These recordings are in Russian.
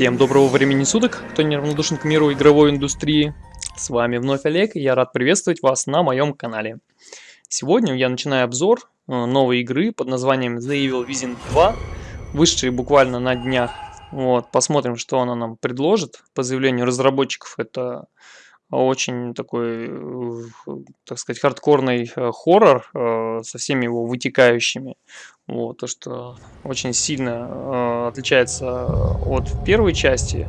Всем доброго времени суток, кто неравнодушен к миру игровой индустрии. С вами вновь Олег, и я рад приветствовать вас на моем канале. Сегодня я начинаю обзор э, новой игры под названием The Evil Within 2, вышедшей буквально на днях. Вот, посмотрим, что она нам предложит. По заявлению разработчиков, это очень такой, э, так сказать, хардкорный э, хоррор э, со всеми его вытекающими. Вот, то, что очень сильно отличается от первой части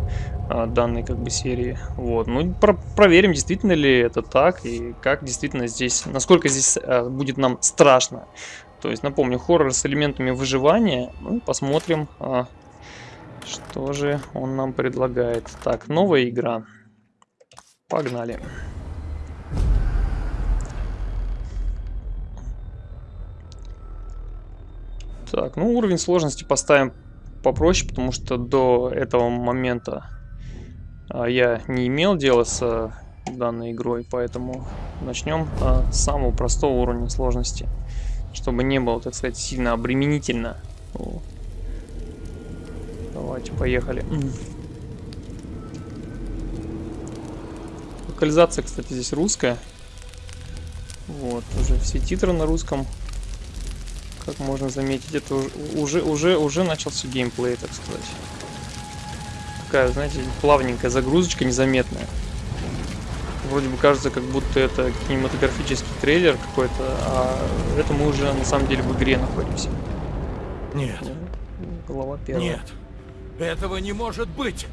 данной как бы серии. Вот, ну про проверим, действительно ли это так и как действительно здесь, насколько здесь будет нам страшно. То есть, напомню, хоррор с элементами выживания. Ну, посмотрим, что же он нам предлагает. Так, новая игра. Погнали. Так, ну уровень сложности поставим попроще, потому что до этого момента а, я не имел дела с а, данной игрой, поэтому начнем а, с самого простого уровня сложности, чтобы не было, так сказать, сильно обременительно. Давайте, поехали. Локализация, кстати, здесь русская. Вот, уже все титры на русском. Как можно заметить, это уже, уже, уже начался геймплей, так сказать. Такая, знаете, плавненькая загрузочка, незаметная. Вроде бы кажется, как будто это кинематографический трейлер какой-то, а это мы уже на самом деле в игре находимся. Нет. Голова первая. Нет. Этого не может быть.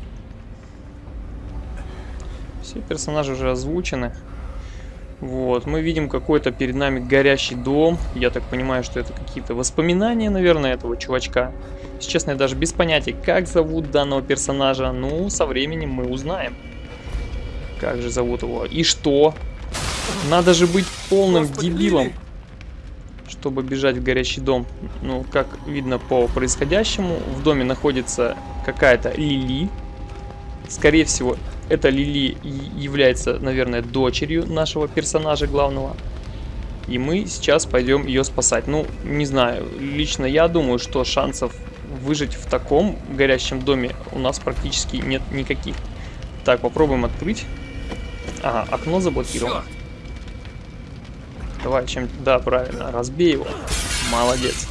Все персонажи уже озвучены. Вот, мы видим какой-то перед нами горящий дом. Я так понимаю, что это какие-то воспоминания, наверное, этого чувачка. Если честно, я даже без понятия, как зовут данного персонажа. Ну, со временем мы узнаем. Как же зовут его? И что? Надо же быть полным Господи, дебилом, Лили. чтобы бежать в горящий дом. Ну, как видно по происходящему, в доме находится какая-то Лили. Скорее всего, эта Лили является, наверное, дочерью нашего персонажа главного. И мы сейчас пойдем ее спасать. Ну, не знаю, лично я думаю, что шансов выжить в таком горящем доме у нас практически нет никаких. Так, попробуем открыть. Ага, окно заблокировано. Давай, чем... Да, правильно, разбей его. Молодец.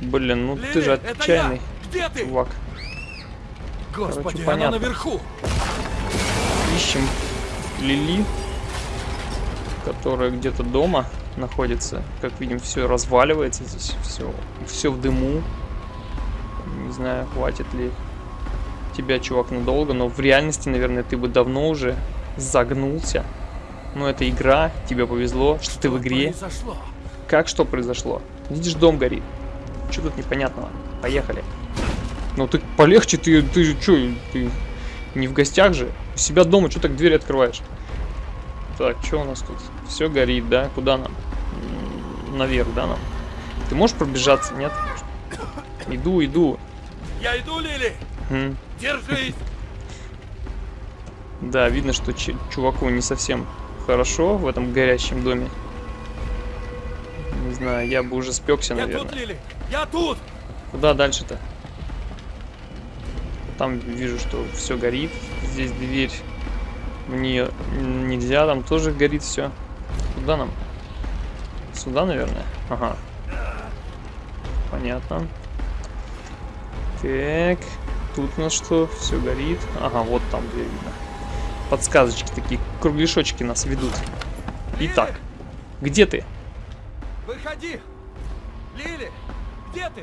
Блин, ну Лили, ты же отчаянный чувак. Господи, Короче, понятно. наверху. Ищем Лили, которая где-то дома находится. Как видим, все разваливается здесь, все, все в дыму. Не знаю, хватит ли тебя, чувак, надолго, но в реальности, наверное, ты бы давно уже загнулся. Но это игра, тебе повезло, что, что ты в игре. Произошло? Как что произошло? Видишь, дом горит. Что тут непонятного? Поехали. Ну ты полегче, ты, ты же что, ты не в гостях же? У себя дома, что так дверь открываешь? Так, что у нас тут? Все горит, да? Куда нам? Наверх, да, нам? Ты можешь пробежаться, нет? Иду, иду. Я иду, Лили! Хм. Держись! Да, видно, что чуваку не совсем хорошо в этом горящем доме. Не знаю, я бы уже спекся, наверное. Я тут, Лили! Я тут! Куда дальше-то? Там вижу, что все горит. Здесь дверь в нее нельзя, там тоже горит все. Куда нам? Сюда, наверное? Ага. Понятно. Так. Тут у нас что? Все горит. Ага, вот там дверь видно. Подсказочки такие, кругляшочки нас ведут. Итак, где ты? Выходи! Лили, где ты?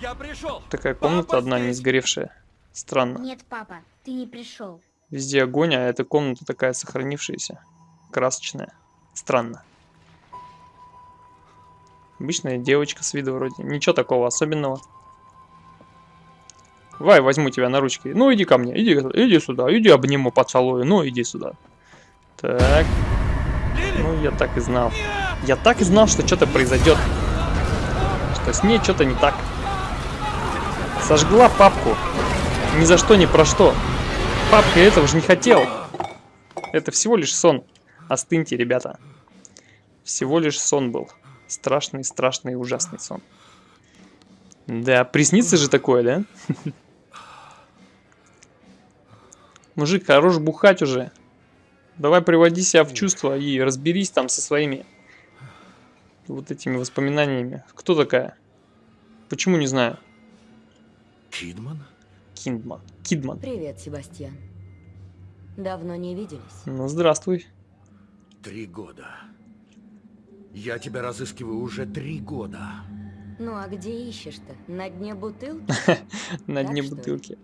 Я пришел. Такая комната Папа одна, здесь. не сгоревшая. Странно. Нет, папа, ты не пришел. Везде огонь, а эта комната такая сохранившаяся. Красочная. Странно. Обычная девочка с виду вроде. Ничего такого особенного. Давай, возьму тебя на ручки. Ну, иди ко мне. Иди, иди сюда. Иди обниму, поцелую. Ну, иди сюда. Так. Ну, я так и знал. Я так и знал, что что-то произойдет. Что с ней что-то не так. Сожгла папку. Ни за что, ни про что. Папка этого же не хотел. Это всего лишь сон. Остыньте, ребята. Всего лишь сон был. Страшный, страшный, ужасный сон. Да, приснится же такое, да? Мужик, хорош бухать уже. Давай приводи себя в чувство и разберись там со своими вот этими воспоминаниями. Кто такая? Почему не знаю? Кидман? Киндман. Кидман. Привет, Себастьян. Давно не виделись. Ну, здравствуй. Три года. Я тебя разыскиваю уже три года. Ну а где ищешь-то? На дне бутылки? На дне бутылки.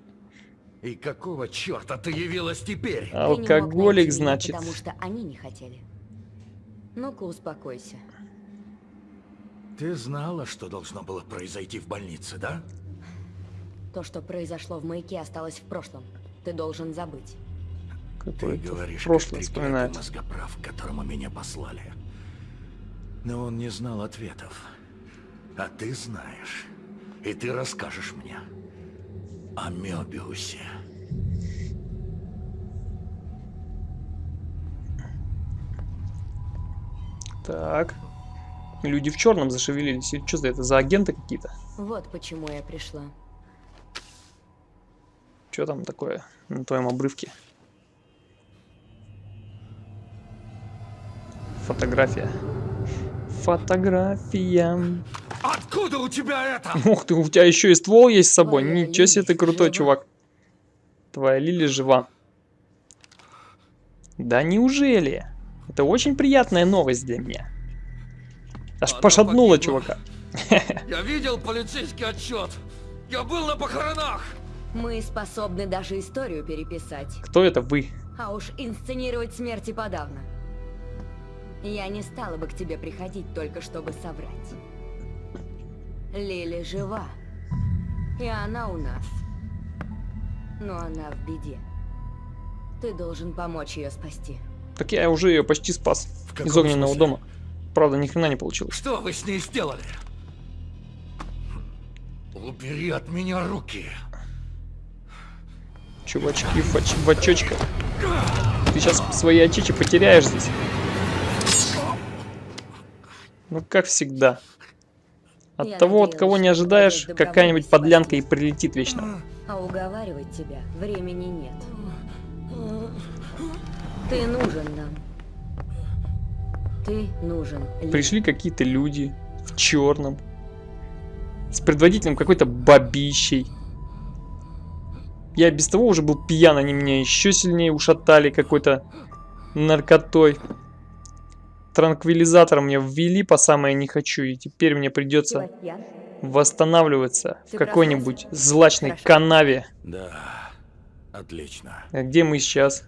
И какого черта ты явилась теперь? Мог Алкоголик, значит. Потому что они не хотели. Ну-ка, успокойся. Ты знала, что должно было произойти в больнице, да? То, что произошло в маяке, осталось в прошлом. Ты должен забыть. Ты говоришь, прошлое вспоминает. мозгоправ, к которому меня послали. Но он не знал ответов. А ты знаешь. И ты расскажешь мне о Мёбиусе. Так. Люди в черном зашевелились. Что за это? За агенты какие-то? Вот почему я пришла. Что там такое на твоем обрывке? Фотография. Фотография. Откуда у тебя это? Ух ты, у тебя еще и ствол есть с собой. Твоя Ничего себе ты крутой, жива? чувак. Твоя Лили жива. Да неужели? Это очень приятная новость для меня. Аж Она пошатнула погибла. чувака. Я видел полицейский отчет. Я был на похоронах. Мы способны даже историю переписать. Кто это вы? А уж инсценировать смерти подавно. Я не стала бы к тебе приходить только чтобы соврать. Лили жива. И она у нас. Но она в беде. Ты должен помочь ее спасти. Так я уже ее почти спас. Из огненного смысле? дома. Правда, ни хрена не получилось. Что вы с ней сделали? Убери от меня руки. Чувачки в, оч- в. Ты сейчас свои очечи потеряешь здесь. Ну, как всегда. От Я того, от кого не ожидаешь, какая-нибудь подлянка и прилетит вечно. А уговаривать тебя времени нет. Ты нужен нам. Ты нужен. Ли. Пришли какие-то люди в черном. С предводителем какой-то бабищей. Я без того уже был пьян, они меня еще сильнее ушатали какой-то наркотой. Транквилизатор мне ввели по самое не хочу, и теперь мне придется восстанавливаться в какой-нибудь злачной Хорошо. канаве. Да, отлично. А Где мы сейчас?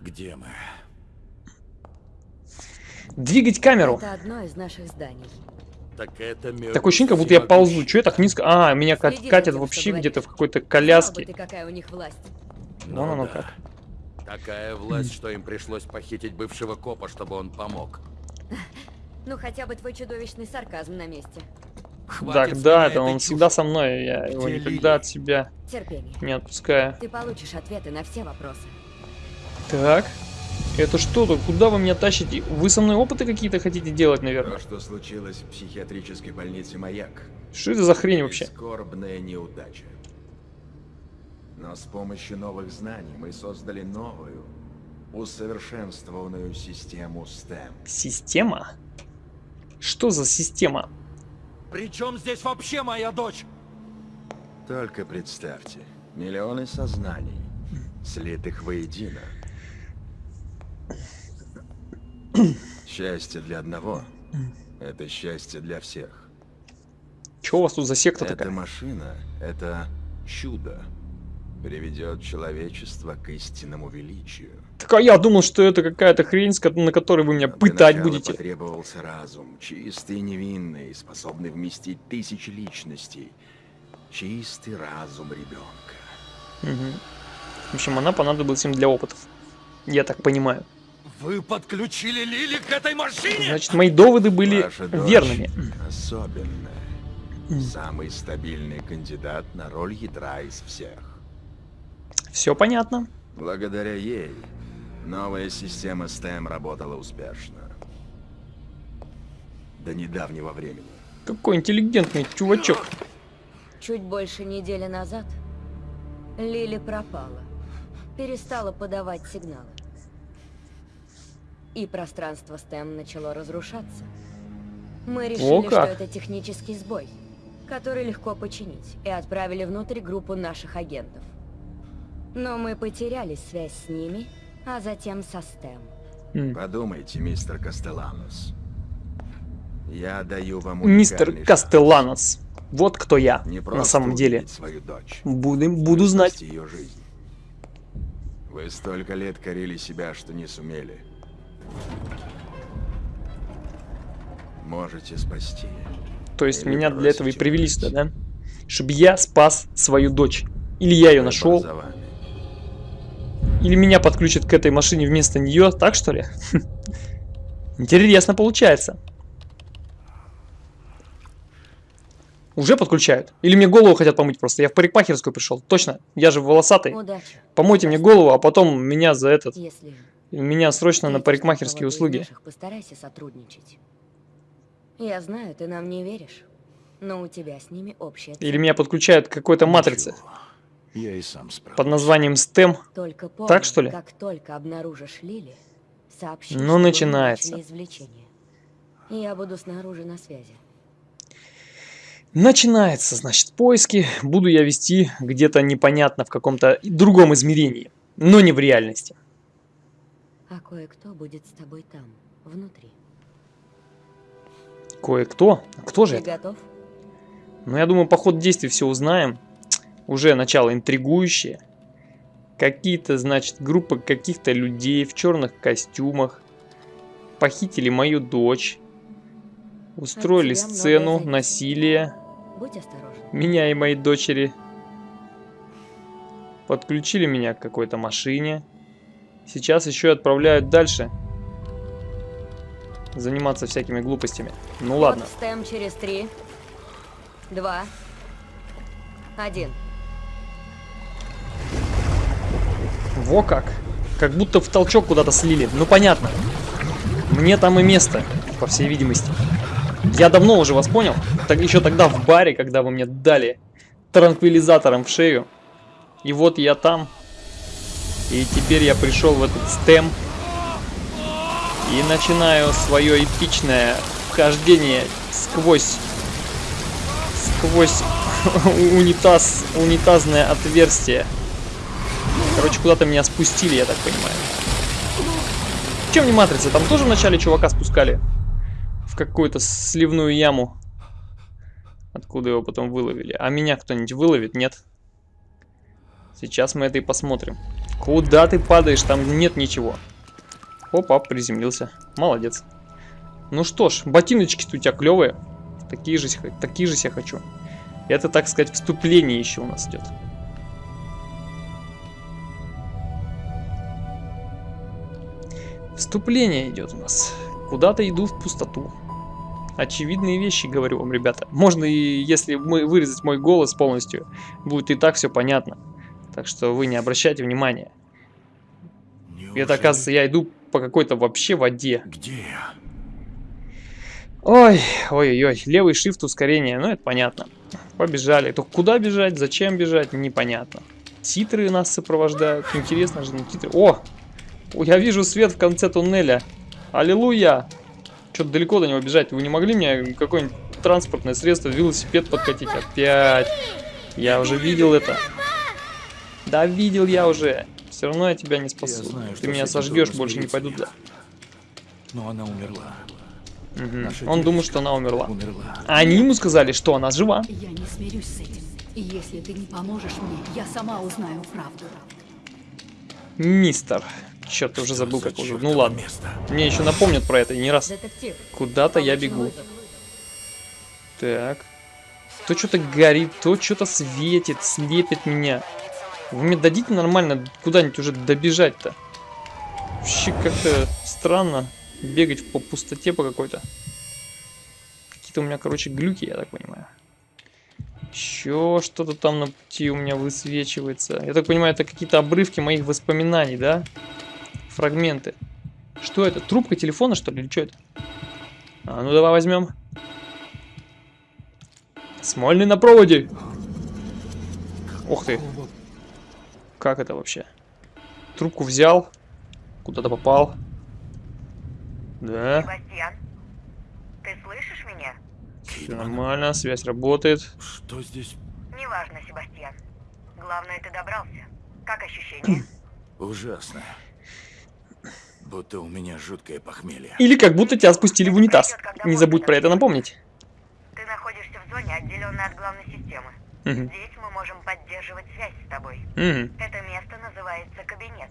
Где мы? Двигать камеру. Это одно из наших зданий. Так это Такое ощущение, как будто я ползу. Че я так низко? А, меня ка- Следи катят тем, вообще где-то в какой-то коляске. ты, какая у них власть. Вон Ну оно да. как. Такая власть, что им пришлось похитить бывшего копа, чтобы он помог. Ну хотя бы твой чудовищный сарказм на месте. Хватит Так, да, это он чуши. всегда со мной, я его Где никогда Лили? от себя Терпение. не отпускаю. Ты получишь ответы на все вопросы. Так, это что тут? Куда вы меня тащите? Вы со мной опыты какие-то хотите делать, наверное? То, что случилось в психиатрической больнице «Маяк», Что это за хрень вообще? скорбная неудача. Но с помощью новых знаний мы создали новую, усовершенствованную систему STEM. Система? Что за система? Причем здесь вообще моя дочь? Только представьте, миллионы сознаний, слитых воедино. Счастье для одного — это счастье для всех. Че у вас тут за секта Эта такая? машина — это чудо. Приведет человечество к истинному величию. Так а я думал, что это какая-то хрень, на которой вы меня для пытать будете. потребовался разум, чистый и невинный, способный вместить тысячи личностей. Чистый разум ребенка. Мгм. В общем, она понадобилась им для опытов. Я так понимаю. Вы подключили Лили к этой машине? Значит, мои доводы были Ваша верными. Особенная. Самый стабильный кандидат на роль ядра из всех. Все понятно. Благодаря ей новая система STEM работала успешно. До недавнего времени. Какой интеллигентный чувачок. Чуть больше недели назад Лили пропала. перестала подавать сигналы. И пространство STEM начало разрушаться. Мы решили, что как. это технический сбой, который легко починить, и отправили внутрь группу наших агентов. Но мы потеряли связь с ними, а затем со STEM. М. Подумайте, мистер Кастеланус. Я даю вам Мистер Кастелланос. Вот кто я. Не на просто самом деле. свою дочь. Буду, буду знать. ее жизнь. Вы столько лет корили себя, что не сумели. Можете спасти. То есть Или меня для этого и привели сюда, да? Чтобы я спас свою дочь. Или я ее нашел, или меня подключат к этой машине вместо нее, так что ли? Интересно получается. Уже подключают? Или мне голову хотят помыть просто? Я в парикмахерскую пришел. Точно, я же волосатый. Удачи, Помойте мне голову, а потом меня за этот... если... Меня срочно на встретишь парикмахерские услуги. наших, постарайся сотрудничать. Я знаю, ты нам не веришь, но у тебя с ними общая цель. Или меня подключают к какой-то матрице. Я и сам справлюсь. под названием STEM. Только помни, Так, что ли? как только обнаружишь Лили, сообщи, Ну, начинается. извлечение. Я буду снаружи на связи. Начинается, значит, поиски. Буду я вести где-то непонятно в каком-то другом измерении, но не в реальности. А кое-кто будет с тобой там, внутри. Кое-кто? Кто же Ты это? готов? Ну, я думаю, по ходу действий все узнаем. Уже начало интригующее. Какие-то, значит, группа каких-то людей в черных костюмах похитили мою дочь, устроили сцену насилия меня и моей дочери. Подключили меня к какой-то машине. Сейчас еще и отправляют дальше. Заниматься всякими глупостями. Ну ладно. Вот стем через три, два, один. Во как. Как будто в толчок куда-то слили. Ну понятно. Мне там и место, по всей видимости. Я давно уже вас понял. Так еще тогда в баре, когда вы мне дали транквилизатором в шею. И вот я там. И теперь я пришел в этот стем. И начинаю свое эпичное вхождение сквозь... Сквозь унитаз, унитазное отверстие. Короче, куда-то меня спустили, я так понимаю. Чем не матрица? Там тоже вначале чувака спускали в какую-то сливную яму. Откуда его потом выловили. А меня кто-нибудь выловит? Нет. Сейчас мы это и посмотрим. Куда ты падаешь? Там нет ничего. Опа, приземлился. Молодец. Ну что ж, ботиночки-то у тебя клевые. Такие же, такие же я хочу. Это, так сказать, вступление еще у нас идет. Вступление идет у нас. Куда-то иду в пустоту. Очевидные вещи, говорю вам, ребята. Можно и, если мы вырезать мой голос полностью, будет и так все понятно. Так что вы не обращайте внимания. Неужели- Это, оказывается, я иду по какой-то вообще воде. Где я? Ой, ой-ой-ой, левый shift ускорение, ну это понятно. Побежали. Только куда бежать, зачем бежать, непонятно. Титры нас сопровождают. Интересно же, не титры. О! О, я вижу свет в конце туннеля. Аллилуйя! Что-то далеко до него бежать. Вы не могли мне какое-нибудь транспортное средство, велосипед подкатить? Опять. Я уже видел это. Да, видел я уже. Все равно я тебя не спасу. знаю, Ты меня сожгешь, больше не пойду туда. Но она умерла. Наша Он девочка что она умерла. Умерла. А они ему сказали, что она жива. Я не смирюсь с этим. И если ты не поможешь мне, я сама узнаю правду. Мистер. Черт, ты уже забыл, за как уже. Ну ладно. место? Мне еще напомнят про это и не раз. Куда-то я бегу. Так. То что-то горит, то что-то светит, слепит меня. Вы мне дадите нормально куда-нибудь уже добежать-то? Вообще как-то странно бегать по пустоте по какой-то. Какие-то у меня, короче, глюки, я так понимаю. Еще что-то там на пути у меня высвечивается. Я так понимаю, это какие-то обрывки моих воспоминаний, да? Фрагменты. Что это? Трубка телефона, что ли? Или что это? А, ну давай возьмем. Смольный на проводе. Ух ты. Как это вообще? Трубку взял. Куда-то попал. Да, Себастьян, ты слышишь меня? все нормально, связь работает. что здесь? Неважно, Себастьян. Главное, ты добрался. Как ощущения? Ужасно. Будто у меня жуткое похмелье. Или как будто тебя спустили в унитаз. Не забудь про это напомнить. Ты находишься в зоне, отделенной от главной системы. Здесь мы можем поддерживать связь с тобой. Это место называется кабинет.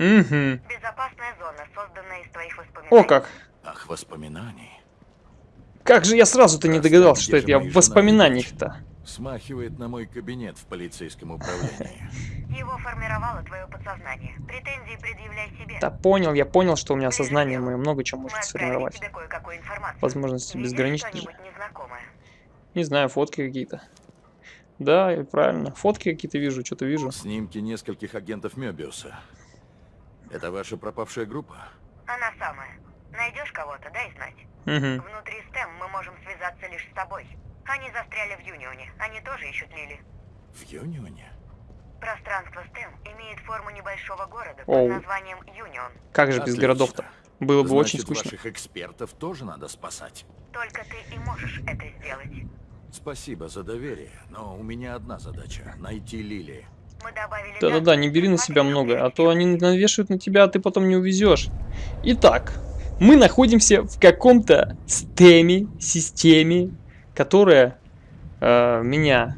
Безопасная зона, созданная из твоих воспоминаний. О как! Ах, воспоминаний. Как же я сразу-то не догадался, что это я в воспоминаниях-то. Смахивает на мой кабинет в полицейском управлении. Его формировало твое подсознание. Претензии предъявляй себе. Да понял, я понял, что у меня сознание мое много чего может сформировать. Возможности Видишь безграничны. что-нибудь незнакомое? Не знаю, фотки какие-то. Да, правильно. Фотки какие-то вижу, что-то вижу. Снимки нескольких агентов Мёбиуса. Это ваша пропавшая группа? Она самая. Найдешь кого-то, дай знать. Угу. Внутри STEM мы можем связаться лишь с тобой. Они застряли в Юнионе. Они тоже ищут Лили. В Юнионе? Пространство STEM имеет форму небольшого города Оу. под названием Юнион. Как же без городов-то? Было бы очень Значит, скучно. ваших экспертов тоже надо спасать. Только ты и можешь это сделать. Спасибо за доверие, но у меня одна задача — найти Лили. Да-да-да, не бери на себя много, а то они навешивают на тебя, а ты потом не увезешь. Итак, мы находимся в каком-то стеме, системе, которая э, меня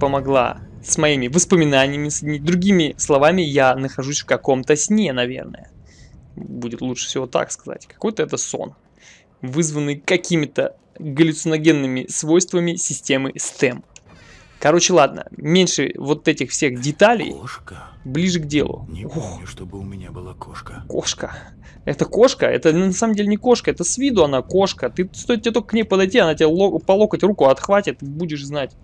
помогла с моими воспоминаниями, с другими словами, я нахожусь в каком-то сне, наверное. Будет лучше всего так сказать. Какой-то это сон, вызванный какими-то галлюциногенными свойствами системы STEM. Короче, ладно, меньше вот этих всех деталей, Кошка? ближе к делу. Не Ох, помню, чтобы у меня была кошка. кошка. Это кошка? Это на самом деле не кошка, это с виду она кошка. Ты стоит тебе только к ней подойти, она тебе по локоть руку отхватит, будешь знать.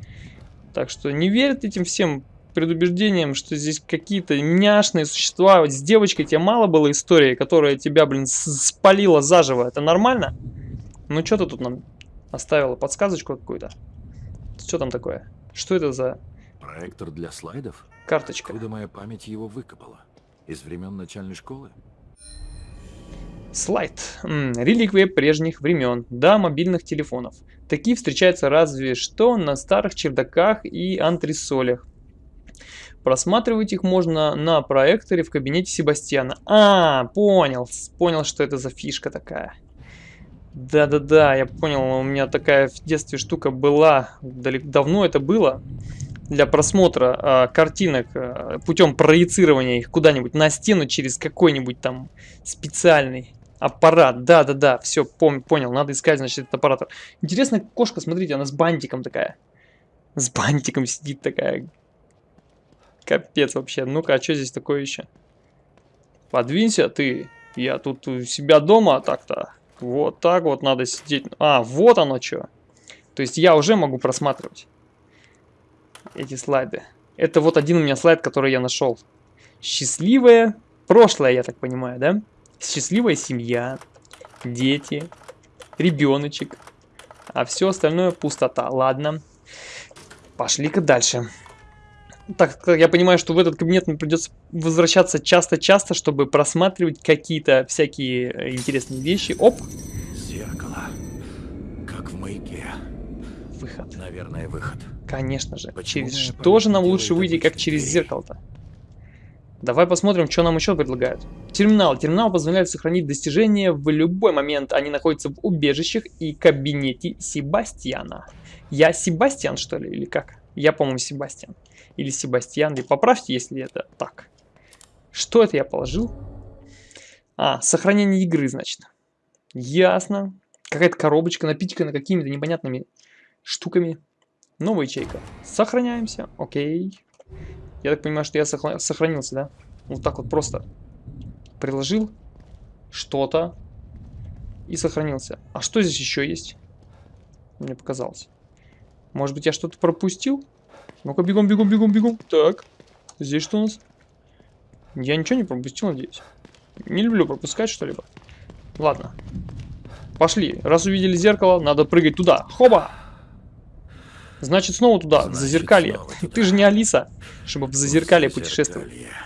Так что не верь этим всем предубеждениям, что здесь какие-то няшные существа. Вот с девочкой тебе мало было истории, которая тебя, блин, спалила заживо. Это нормально? Ну что ты тут нам оставила? Подсказочку какую-то? Что там такое? Что это за Проектор для слайдов? карточка? Откуда моя память его выкопала? Из времен начальной школы? Слайд. Реликвия прежних времен. Да, мобильных телефонов. Такие встречаются разве что на старых чердаках и антресолях. Просматривать их можно на проекторе в кабинете Себастьяна. А, понял. Понял, что это за фишка такая. Да-да-да, я понял. У меня такая в детстве штука была. Давно это было. Для просмотра а, картинок путем проецирования их куда-нибудь на стену через какой-нибудь там специальный аппарат. Да-да-да, все, понял. Надо искать, значит, этот аппарат. Интересная кошка, смотрите, она с бантиком такая. С бантиком сидит такая. Капец вообще. Ну-ка, а что здесь такое еще? Подвинься ты. Я тут у себя дома так-то. Вот так вот надо сидеть. А, вот оно что. То есть я уже могу просматривать эти слайды. Это вот один у меня слайд, который я нашел. Счастливое прошлое, я так понимаю, да? Счастливая семья, дети, ребеночек. А все остальное пустота. Ладно. Пошли-ка дальше. Так я понимаю, что в этот кабинет мне придется возвращаться часто-часто, чтобы просматривать какие-то всякие э, интересные вещи. Оп, Зеркало. Как в маяке. выход. Наверное, выход. Конечно же. Почему через что же нам лучше выйти, как через зеркало-то? Давай посмотрим, что нам еще предлагают. Терминал. Терминал позволяет сохранить достижения в любой момент. Они находятся в убежищах и кабинете Себастьяна. Я Себастьян, что ли, или как? Я, по-моему, Себастьян. Или Себастьян. И поправьте, если это так. Что это я положил? А, сохранение игры, значит. Ясно. Какая-то коробочка, напичкана какими-то непонятными штуками. Новая ячейка. Сохраняемся. Окей. Я так понимаю, что я сохранился, да? Вот так вот просто приложил что-то и сохранился. А что здесь еще есть? Мне показалось. Может быть, я что-то пропустил? Ну-ка, бегом, бегом, бегом, бегом. Так, здесь что у нас? Я ничего не пропустил, надеюсь. Не люблю пропускать что-либо. Ладно. Пошли. Раз увидели зеркало, надо прыгать туда. Хоба! Значит, снова туда, в Значит, зазеркалье. снова туда. Ты же не Алиса, чтобы в зазеркалье В путешествовать. зазеркалье.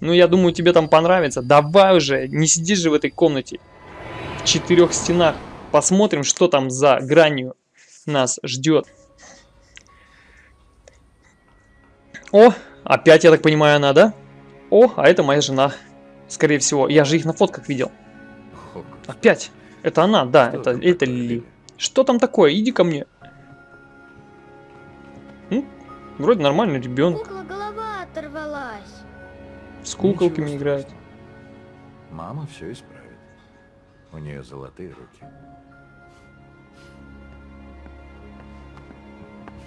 Ну, я думаю, тебе там понравится. Давай уже, не сидишь же в этой комнате. В четырех стенах. Посмотрим, что там за гранью нас ждет. О, опять, я так понимаю, она, да? О, а это моя жена. Скорее всего, я же их на фотках видел. Опять. Это она, да, Что это, это? Лили. Что там такое? Иди ко мне. Ну, вроде нормальный ребенок. Кукла голова оторвалась. С куколками Ничего играет. Мама все исправит. У нее золотые руки.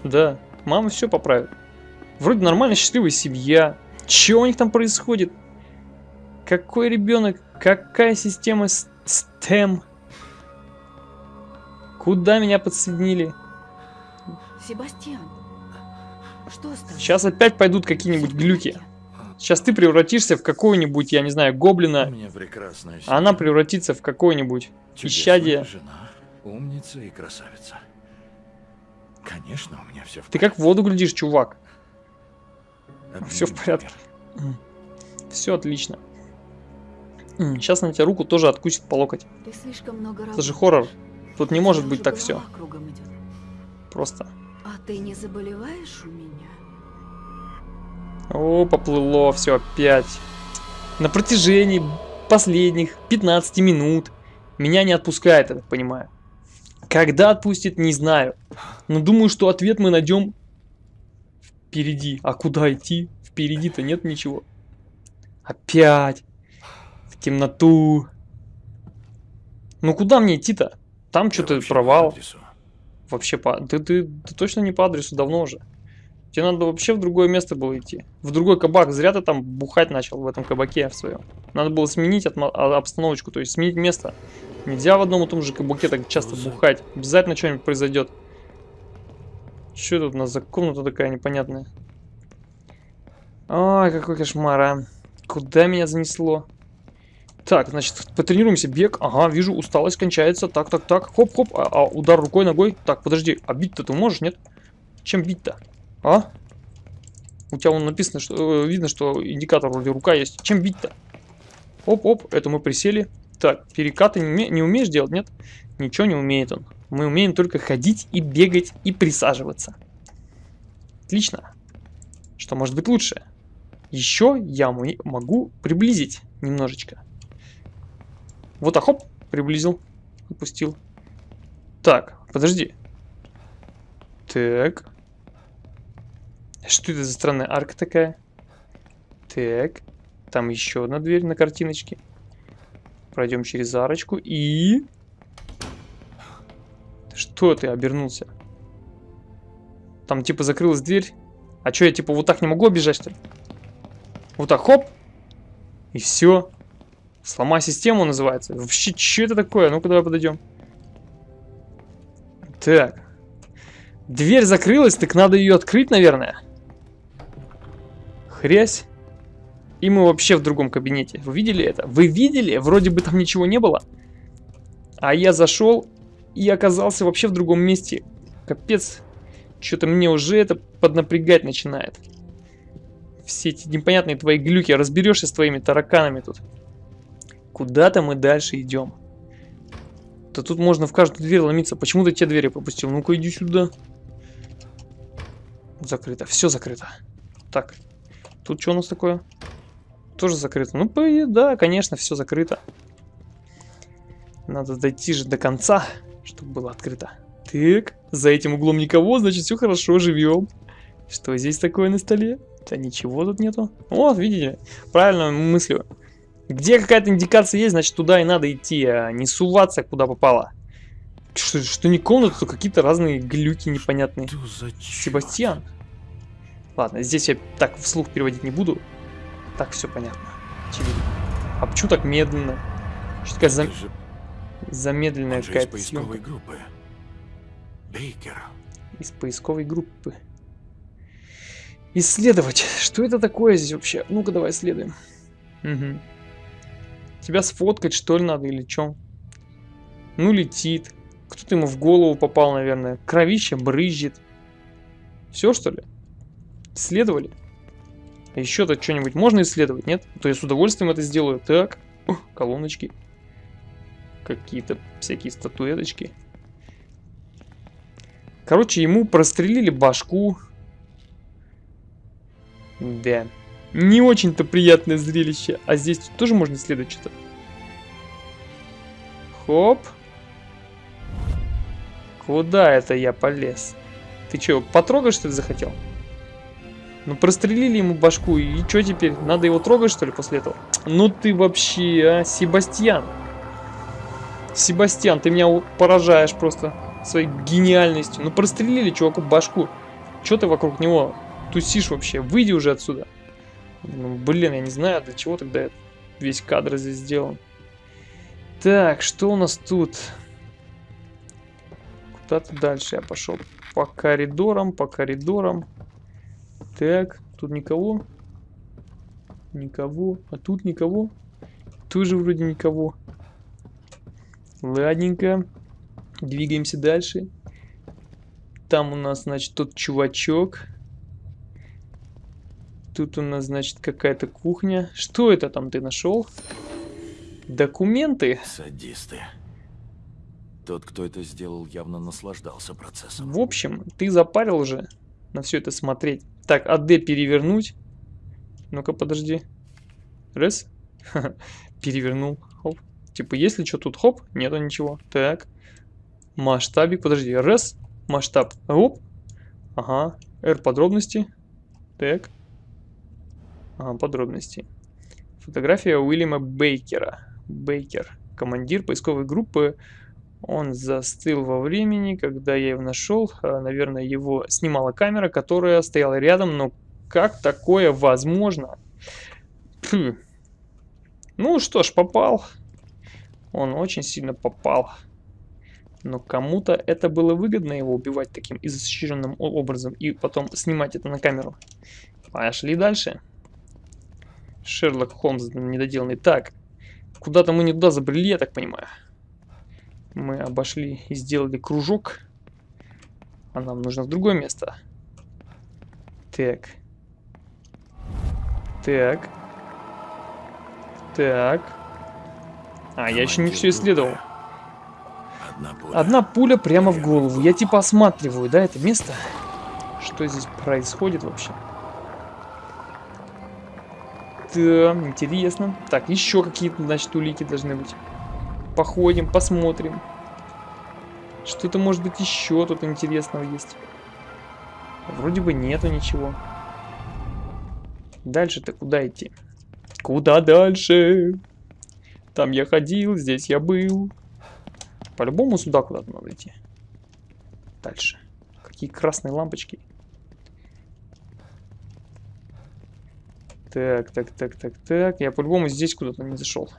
Да, мама все поправит. Вроде нормально счастливая семья. Че у них там происходит? Какой ребенок? Какая система STEM? Куда меня подсоединили? Себастьян, что с тобой? Сейчас опять пойдут какие-нибудь глюки. Сейчас ты превратишься в какого-нибудь, я не знаю, У гоблина, меня прекрасная а она превратится в какое-нибудь исчадие. жена, умница и красавица. Конечно, у меня все в Ты как в воду глядишь, чувак. Всё в порядке. Все отлично. Сейчас на тебя руку тоже откусит по локоть. Ты слишком много Это же хоррор. Тут не может быть так все. Просто. А ты не заболеваешь у меня? О, поплыло все опять. На протяжении последних 15 минут меня не отпускает, я так понимаю. Когда отпустит, не знаю. Но думаю, что ответ мы найдем впереди. А куда идти? Впереди-то нет ничего. Опять. В темноту. Ну куда мне идти-то? Там что-то по провал. адресу. Вообще по... Ты, ты, ты точно не по адресу давно уже. Тебе надо вообще в другое место было идти. В другой кабак. Зря ты там бухать начал в этом кабаке в своем. Надо было сменить а- обстановочку, то есть сменить место. Нельзя в одном и том же кабаке так часто бухать. Обязательно что-нибудь произойдет. Что тут у нас за комната такая непонятная? Ой, какой кошмар, а. Куда меня занесло? Так, значит, потренируемся. Бег. Ага, вижу, усталость кончается. Так, так, так. Хоп-хоп. А, а, удар рукой, ногой. Так, подожди. А бить-то ты можешь, нет? Чем бить-то? А? У тебя вон написано, что э, видно, что индикатор вроде рука есть. Чем бить-то? Оп-оп, это мы присели. Так, перекаты не, не умеешь делать, нет? Ничего не умеет он. Мы умеем только ходить и бегать и присаживаться. Отлично. Что может быть лучше? Еще я мо- могу приблизить немножечко. Вот так, хоп, приблизил, опустил. Так, подожди. Так. Что это за странная арка такая? Так. Там еще одна дверь на картиночке. Пройдем через арочку и... Что ты обернулся? Там типа закрылась дверь. А что, я типа вот так не могу обижать, что ли? Вот так, хоп. И все. Сломай систему называется. Вообще, что это такое? Ну-ка, давай подойдем. Так. Дверь закрылась, так надо ее открыть, наверное. Хрясь. И мы вообще в другом кабинете. Вы видели это? Вы видели? Вроде бы там ничего не было. А я зашел и оказался вообще в другом месте. Капец. Что-то мне уже это поднапрягать начинает. Все эти непонятные твои глюки. Разберешься с твоими тараканами тут. Куда-то мы дальше идем. Да тут можно в каждую дверь ломиться. Почему ты те двери пропустил? Ну-ка иди сюда. Закрыто. Все закрыто. Так. Тут что у нас такое? Тоже закрыто. Ну, да, конечно, все закрыто. Надо дойти же до конца, чтобы было открыто. Так, за этим углом никого, значит, все хорошо, живем. Что здесь такое на столе? Да ничего тут нету. Вот, видите, правильно мыслю. Где какая-то индикация есть, значит, туда и надо идти, а не суваться, куда попало. Что, что не комната, то какие-то разные глюки непонятные. Что за? Себастьян. Ладно, здесь я так вслух переводить не буду. Так все понятно. Очевидно. А почему так медленно? Что такая зам- замедленная какая-то поисковой съемка группы. Бейкер. из поисковой группы. Исследовать. Что это такое здесь вообще? Ну-ка, давай исследуем. Мгм. Тебя сфоткать, что ли, надо или что? Ну, летит. Кто-то ему в голову попал, наверное. Кровище брызжет. Все, что ли? Исследовали? Еще-то что-нибудь можно исследовать, нет? То я с удовольствием это сделаю. Так, Ух, колоночки. Какие-то всякие статуэточки. Короче, ему прострелили башку. Да. Не очень-то приятное зрелище. А здесь тоже можно исследовать что-то. Хоп. Куда это я полез? Ты что, потрогать что ли захотел? Ну прострелили ему башку, и что теперь? Надо его трогать что ли после этого? Ну ты вообще, а, Себастьян. Себастьян, ты меня поражаешь просто своей гениальностью. Ну прострелили чуваку башку. Что ты вокруг него тусишь вообще? Выйди уже отсюда. Ну, блин, я не знаю, для чего тогда весь кадр здесь сделан. Так, что у нас тут? Куда-то дальше я пошел. По коридорам, по коридорам. Так, тут никого. Никого. А тут никого. Тоже вроде никого. Ладненько. Двигаемся дальше. Там у нас, значит, тот чувачок. Тут у нас, значит, какая-то кухня. Что это там ты нашел? Документы. Садисты. Тот, кто это сделал, явно наслаждался процессом. В общем, ты запарил уже на все это смотреть. Так, АД перевернуть. Ну-ка, подожди. Раз. Перевернул. Хоп. Типа, если что, тут хоп, нету ничего. Так. Масштабик, подожди. Раз. Масштаб. Оп. Ага. R подробности. Так. Ага, подробности. Фотография Уильяма Бейкера. Бейкер. Командир поисковой группы он застыл во времени, когда я его нашел. А, наверное, его снимала камера, которая стояла рядом. Но как такое возможно? Фу. Ну что ж, попал. Он очень сильно попал. Но кому-то это было выгодно его убивать таким изощренным образом и потом снимать это на камеру. Пошли дальше. Шерлок Холмс недоделанный. Так, куда-то мы не туда забрели, я так понимаю. Мы обошли и сделали кружок. А нам нужно в другое место. Так. Так. Так. А, я еще не все исследовал. Одна пуля. Прямо в голову. Я типа осматриваю, да, это место? Что здесь происходит вообще? Да, интересно. Так, еще какие-то, значит, улики должны быть. Походим, посмотрим. Что-то может быть еще тут интересного есть. Вроде бы нету ничего. Дальше-то куда идти? Куда дальше? Там я ходил, здесь я был. По-любому сюда куда-то надо идти. Дальше. Какие красные лампочки. Так, так, так, так, так. Я по-любому здесь куда-то не зашел.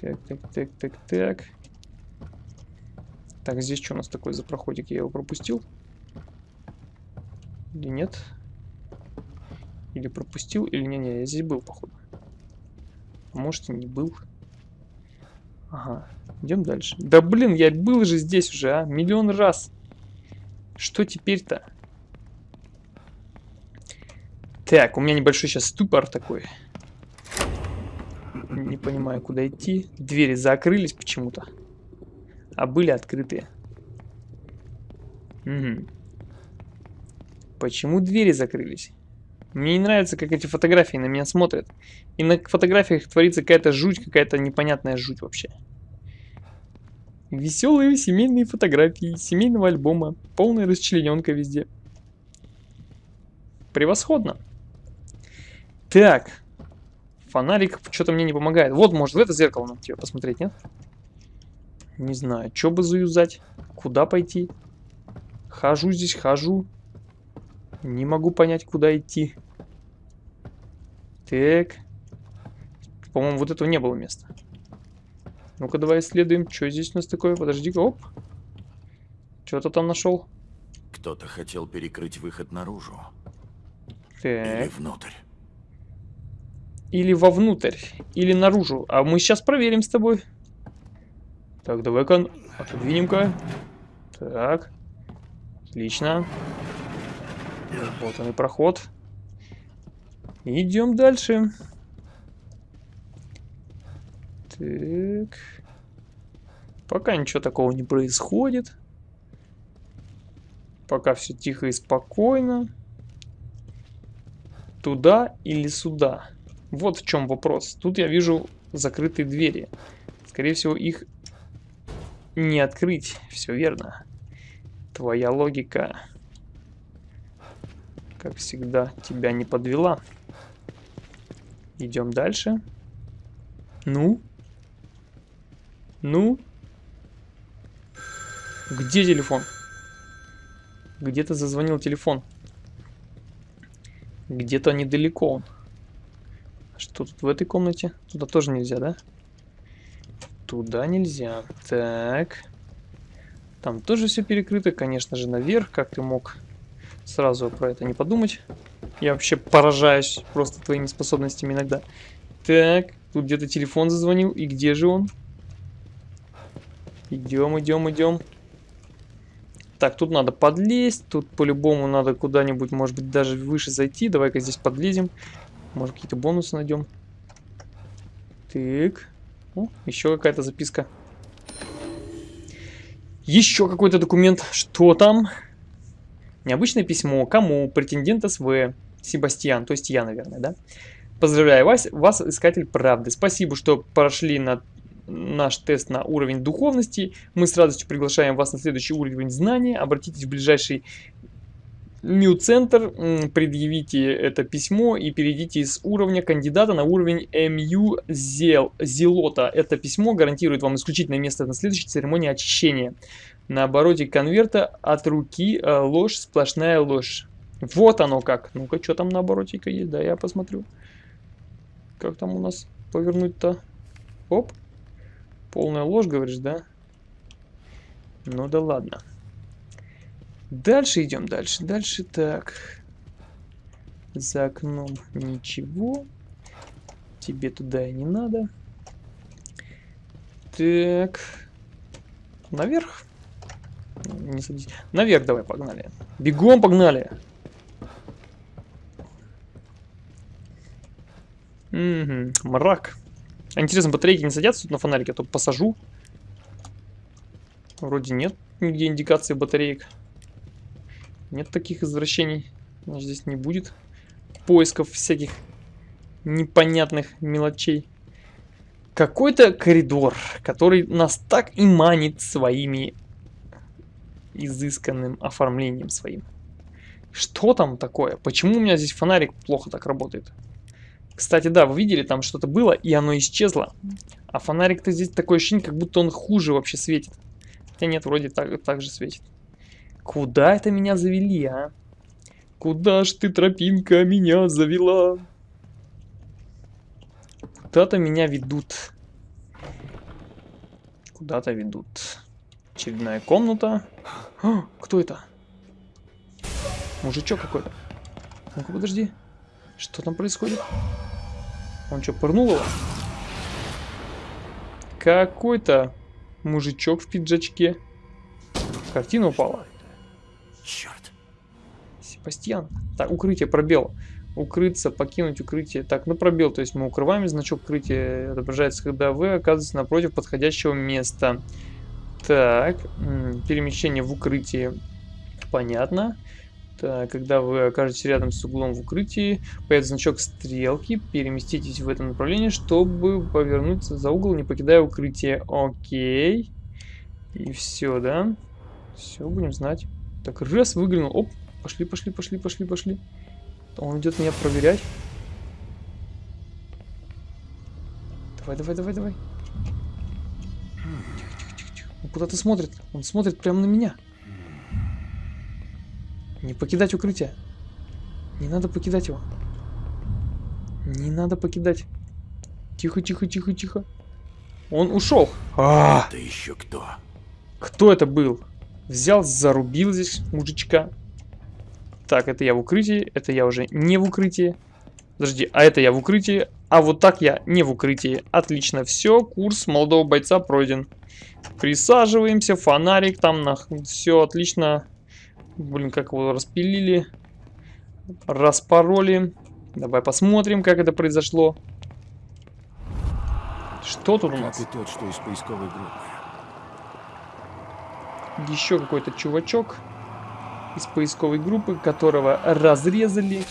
Так, так, так, так, так. Так, здесь что у нас такое за проходик? Я его пропустил? Или нет? Или пропустил, или не-не, я здесь был, походу. Может и не был. Ага, идем дальше. Да блин, я был же здесь уже, а? Миллион раз. Что теперь-то? Так, у меня небольшой сейчас ступор такой. Не понимаю, куда идти. Двери закрылись почему-то. А были открытые. Угу. Почему двери закрылись? Мне не нравится, как эти фотографии на меня смотрят. И на фотографиях творится какая-то жуть, какая-то непонятная жуть вообще. Веселые семейные фотографии семейного альбома. Полная расчлененка везде. Превосходно. Так, Фонарик что-то мне не помогает. Вот, может, в это зеркало надо тебе посмотреть, нет? Не знаю, что бы заюзать? Куда пойти? Хожу здесь, хожу. Не могу понять, куда идти. Так. По-моему, вот этого не было места. Ну-ка, давай исследуем. Что здесь у нас такое? Подожди-ка, оп. Что-то там нашел. Кто-то хотел перекрыть выход наружу. Так. Или внутрь. Или вовнутрь, или наружу. А мы сейчас проверим с тобой. Так, давай-ка отодвинем-ка. Так. Отлично. Вот он и проход. Идем дальше. Так. Пока ничего такого не происходит. Пока все тихо и спокойно. Туда или сюда? Вот в чем вопрос. Тут я вижу закрытые двери. Скорее всего, их не открыть. Все верно. Твоя логика, как всегда, тебя не подвела. Идем дальше. Ну? Ну? Где телефон? Где-то зазвонил телефон. Где-то недалеко он. Что тут в этой комнате? Туда тоже нельзя, да? Туда нельзя. Так. Там тоже все перекрыто, конечно же, наверх. Как ты мог сразу про это не подумать? Я вообще поражаюсь просто твоими способностями иногда. Так, тут где-то телефон зазвонил. И где же он? Идем, идем, идем. Так, тут надо подлезть. Тут по-любому надо куда-нибудь, может быть, даже выше зайти. Давай-ка здесь подлезем. Может, какие-то бонусы найдем. Так. О, еще какая-то записка. Еще какой-то документ. Что там? Необычное письмо. Кому? Претендент СВ. Себастьян. То есть я, наверное, да? Поздравляю вас, вас, искатель правды. Спасибо, что прошли на наш тест на уровень духовности. Мы с радостью приглашаем вас на следующий уровень знания. Обратитесь в ближайший Мью-центр, предъявите это письмо и перейдите из уровня кандидата на уровень МЮ Зелота. Это письмо гарантирует вам исключительное место на следующей церемонии очищения. На обороте конверта от руки э, ложь, сплошная ложь. Вот оно как. Ну-ка, что там на обороте-ка есть? Да, я посмотрю. Как там у нас повернуть-то? Оп. Полная ложь, говоришь, да? Ну да ладно. Дальше идем, дальше, дальше. Так. За окном ничего. Тебе туда и не надо. Так. Наверх? Не садись. Наверх давай, погнали. Бегом, погнали. Угу, мрак. Интересно, батарейки не садятся тут на фонарике? А то посажу. Вроде нет нигде индикации батареек. Нет таких извращений. Значит, здесь не будет поисков всяких непонятных мелочей. Какой-то коридор, который нас так и манит своими изысканным оформлением своим. Что там такое? Почему у меня здесь фонарик плохо так работает? Кстати, да, вы видели, там что-то было, и оно исчезло. А фонарик-то здесь такое ощущение, как будто он хуже вообще светит. Хотя нет, вроде так, так же светит. Куда это меня завели, а? Куда ж ты, тропинка, меня завела? Куда-то меня ведут. Куда-то ведут. Очередная комната. А, кто это? Мужичок какой-то. Ну-ка, подожди. Что там происходит? Он что, пырнул его? Какой-то мужичок в пиджачке. Картина упала. Черт. Себастьян. Так, укрытие, пробел. Укрыться, покинуть укрытие. Так, ну пробел, то есть мы укрываем, значок укрытия отображается, когда вы оказываетесь напротив подходящего места. Так, перемещение в укрытии. Понятно. Так, когда вы окажетесь рядом с углом в укрытии, появится значок стрелки, переместитесь в этом направлении, чтобы повернуться за угол, не покидая укрытие. Окей. И все, да? Все, будем знать. Так, раз, выглянул. Оп, пошли, пошли, пошли, пошли, пошли. Он идет меня проверять. Давай, давай, давай, давай. Он куда-то смотрит. Он смотрит прямо на меня. Не покидать укрытие. Не надо покидать его. Не надо покидать. Тихо, тихо, тихо, тихо. Он ушел. А, -а, -а! Ты еще кто? Кто это был? Взял, зарубил здесь мужичка. Так, это я в укрытии, это я уже не в укрытии. Подожди, а это я в укрытии, а вот так я не в укрытии. Отлично, все, курс молодого бойца пройден. Присаживаемся, фонарик там, на... все отлично. Блин, как его распилили. Распороли. Давай посмотрим, как это произошло. Что тут у нас? и тот, что из поисковой группы. Еще какой-то чувачок из поисковой группы, которого разрезали.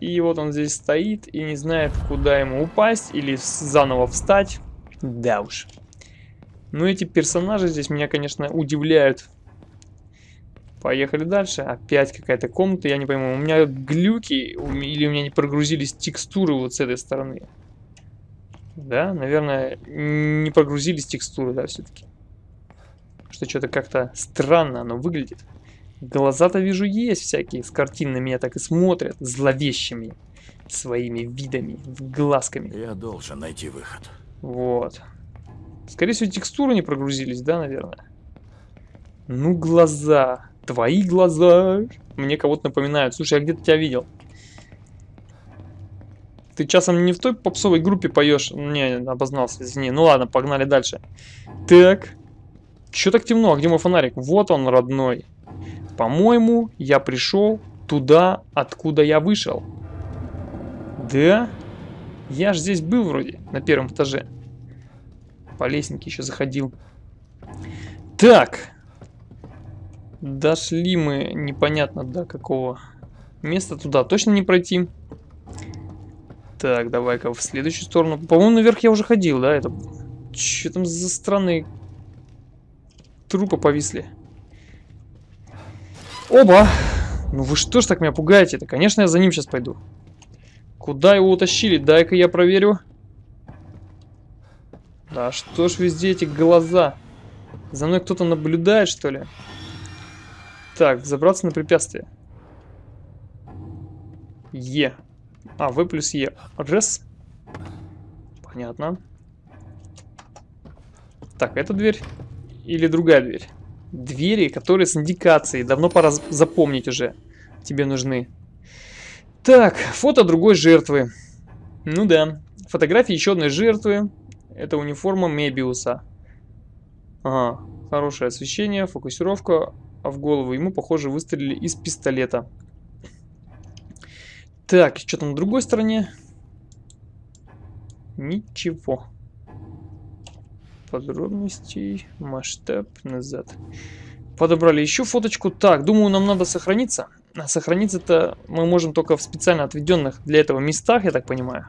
И вот он здесь стоит и не знает, куда ему упасть или заново встать. Да уж. Ну, эти персонажи здесь меня, конечно, удивляют. Поехали дальше. Опять какая-то комната, я не пойму. У меня глюки или у меня не прогрузились текстуры вот с этой стороны. Да, наверное, не прогрузились текстуры, да, все-таки. Что что-то как-то странно оно выглядит. Глаза-то вижу есть всякие, с картин на меня так и смотрят, зловещими своими видами, глазками. Я должен найти выход. Вот. Скорее всего, текстуры не прогрузились, да, наверное? Ну, глаза. Твои глаза. Мне кого-то напоминают. Слушай, я где-то тебя видел. Ты часом не в той попсовой группе поешь? Не, обознался, извини. Ну ладно, погнали дальше. Так. Чё так темно? А где мой фонарик? Вот он, родной. По-моему, я пришел туда, откуда я вышел. Да? Я ж здесь был вроде, на первом этаже. По лестнике еще заходил. Так. Дошли мы непонятно до какого места. Туда точно не пройти. Так, давай-ка в следующую сторону. По-моему, наверх я уже ходил, да? Это... Че там за странные трупы повисли? Оба! Ну вы что ж так меня пугаете-то? Конечно, я за ним сейчас пойду. Куда его утащили? Дай-ка я проверю. Да что ж везде эти глаза? За мной кто-то наблюдает, что ли? Так, забраться на препятствие. Е. А, В плюс Е. Рес. Понятно. Так, эта дверь или другая дверь? Двери, которые с индикацией. Давно пора запомнить уже. Тебе нужны. Так, фото другой жертвы. Ну да. Фотографии еще одной жертвы. Это униформа Мебиуса. Ага, хорошее освещение, фокусировка, а в голову ему, похоже, выстрелили из пистолета. Так, что там на другой стороне? Ничего. Подробностей, масштаб, назад. Подобрали еще фоточку. Так, думаю, нам надо сохраниться. А сохраниться-то мы можем только в специально отведенных для этого местах, я так понимаю.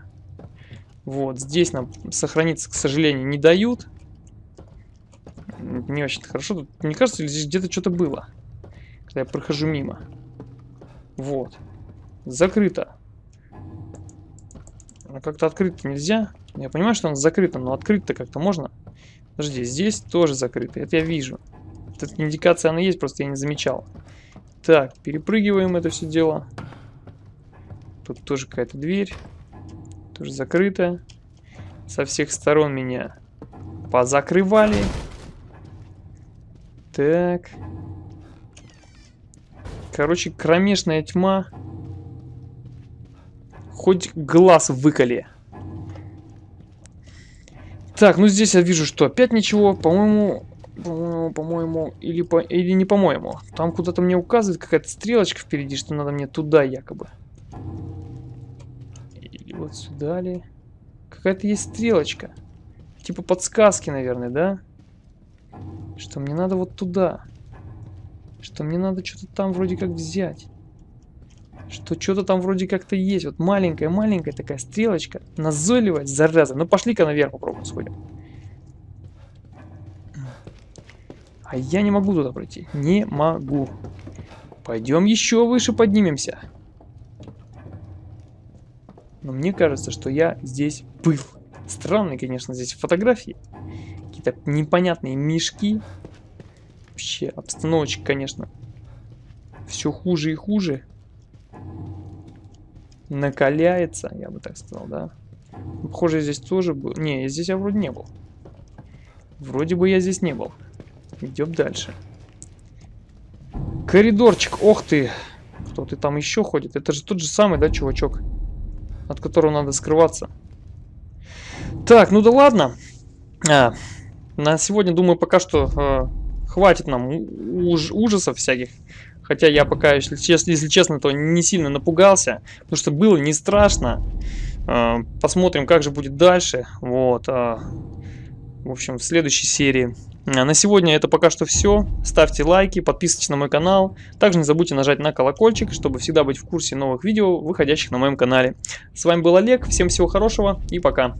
Вот, здесь нам сохраниться, к сожалению, не дают. Не очень хорошо. Тут, мне кажется, здесь где-то что-то было. Когда я прохожу мимо. Вот. Закрыто. А как-то открыть нельзя. Я понимаю, что оно закрыто, но открыть-то как-то можно. Подожди, здесь тоже закрыто. Это я вижу. Тут индикация она есть, просто я не замечал. Так, перепрыгиваем это все дело. Тут тоже какая-то дверь. Тоже закрыта. Со всех сторон меня позакрывали. Так. Короче, кромешная тьма. Хоть глаз выколи. Так, ну здесь я вижу, что опять ничего. По-моему, по-моему, или, по, или не по-моему. Там куда-то мне указывает какая-то стрелочка впереди, что надо мне туда якобы. Или вот сюда ли. Какая-то есть стрелочка. Типа подсказки, наверное, да? Что мне надо вот туда. Что мне надо что-то там вроде как взять. Что что-то там вроде как-то есть. Вот маленькая-маленькая такая стрелочка. Назойливая, зараза. Ну пошли-ка наверх попробуем сходим. А я не могу туда пройти. Не могу. Пойдем еще выше поднимемся. Но мне кажется, что я здесь был. Странные, конечно, здесь фотографии. Какие-то непонятные мешки. Вообще, обстановочка, конечно, все хуже и хуже. Накаляется, я бы так сказал, да. Похоже, я здесь тоже был. Не, здесь я вроде не был. Вроде бы я здесь не был. Идем дальше. Коридорчик, ох ты. Кто ты там еще ходит? Это же тот же самый, да, чувачок? От которого надо скрываться. Так, ну да ладно. А, на сегодня, думаю, пока что э, хватит нам уж ужасов всяких. Хотя я пока, если, если честно, то не сильно напугался, потому что было не страшно. Э, Посмотрим, как же будет дальше. Вот. а, В общем, в следующей серии. А На сегодня это пока что все. Ставьте лайки, подписывайтесь на мой канал. Также не забудьте нажать на колокольчик, чтобы всегда быть в курсе новых видео, выходящих на моем канале. С вами был Олег, всем всего хорошего и пока.